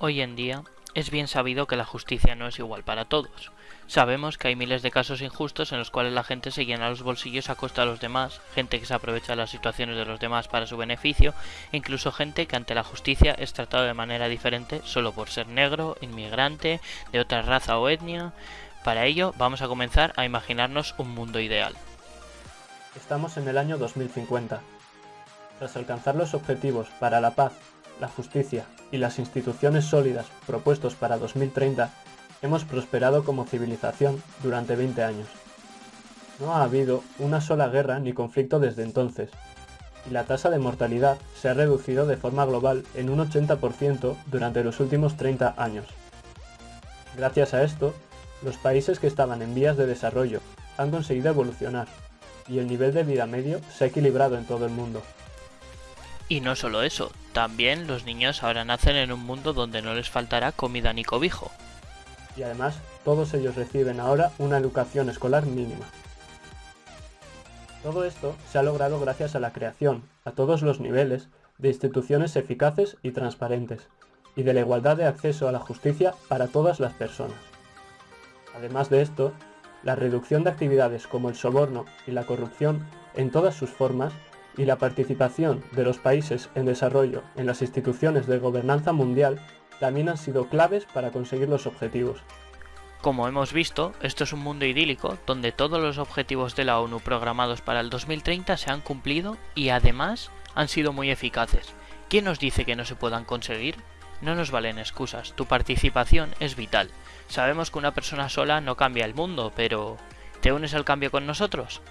Hoy en día es bien sabido que la justicia no es igual para todos. Sabemos que hay miles de casos injustos en los cuales la gente se llena los bolsillos a costa de los demás, gente que se aprovecha de las situaciones de los demás para su beneficio, e incluso gente que ante la justicia es tratado de manera diferente solo por ser negro, inmigrante, de otra raza o etnia. Para ello vamos a comenzar a imaginarnos un mundo ideal. Estamos en el año 2050. Tras alcanzar los objetivos para la paz, la justicia y las instituciones sólidas propuestos para 2030, hemos prosperado como civilización durante 20 años. No ha habido una sola guerra ni conflicto desde entonces, y la tasa de mortalidad se ha reducido de forma global en un 80% durante los últimos 30 años. Gracias a esto, los países que estaban en vías de desarrollo han conseguido evolucionar, y el nivel de vida medio se ha equilibrado en todo el mundo. Y no solo eso, también los niños ahora nacen en un mundo donde no les faltará comida ni cobijo. Y además, todos ellos reciben ahora una educación escolar mínima. Todo esto se ha logrado gracias a la creación, a todos los niveles, de instituciones eficaces y transparentes, y de la igualdad de acceso a la justicia para todas las personas. Además de esto, la reducción de actividades como el soborno y la corrupción en todas sus formas y la participación de los países en desarrollo en las instituciones de gobernanza mundial también han sido claves para conseguir los objetivos. Como hemos visto, esto es un mundo idílico donde todos los objetivos de la ONU programados para el 2030 se han cumplido y además han sido muy eficaces. ¿Quién nos dice que no se puedan conseguir? No nos valen excusas, tu participación es vital. Sabemos que una persona sola no cambia el mundo, pero ¿te unes al cambio con nosotros?